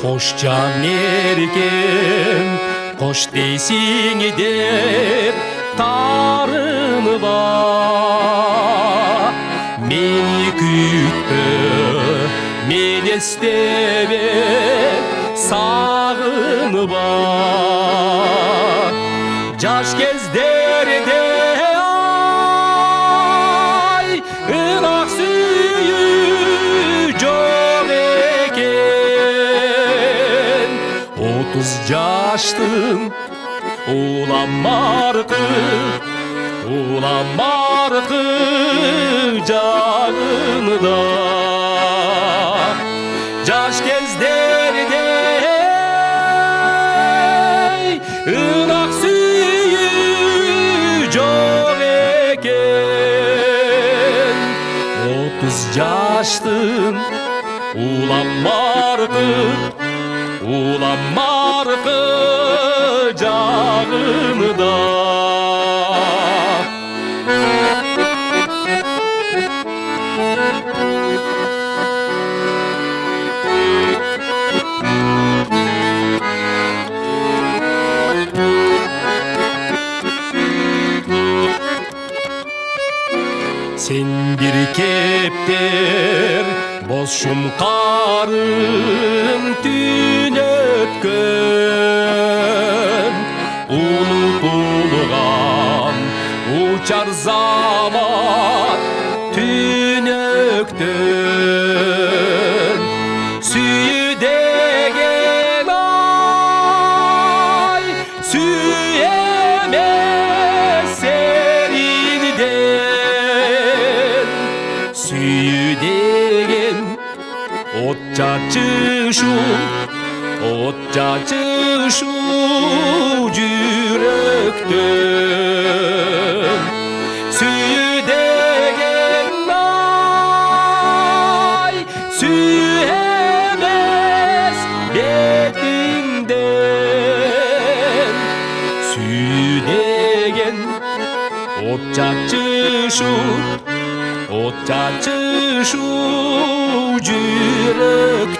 қош жан еркем қош дейсің деп тарыныма мені күйтпі мен Сағыны ба, жаш кезде Otuz yaştın ulan markı Ulan markı canında. Caş kezderde ınak suyu çok eken Otuz yaştın ulan markı Ulan markı canında Sen bir kepter боз шұңқарың түйнеткен ұлытылған учар заман түнектен сүйі деген ай сүйемен Otça çışu Otça çışu Cürekten Süyü degen ay Süyemez betinden Süyü degen çışu Otça çışu Cürekten.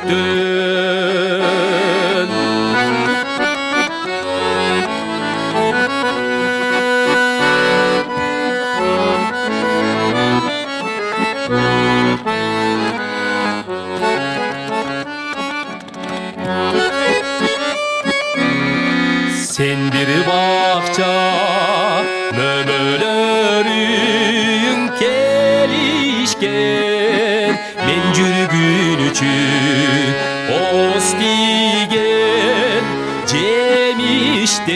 Sen bir bakça Mömölörün Üçün Ostigen Cemişten.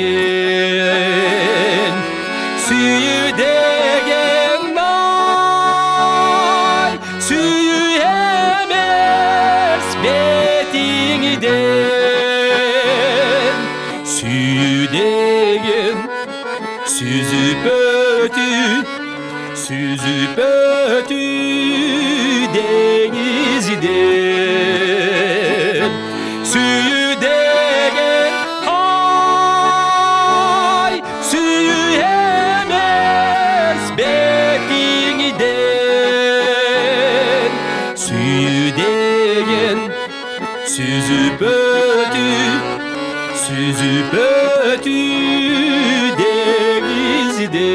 Süyü degen nay Süyü emez betinden Süyü degen Süzüp ötü Süzüp ötü geldin Suyu de gel. Ay suyu hemez Bekliğini de Suyu de gel. Süzü bötü Süzü bötü Denizde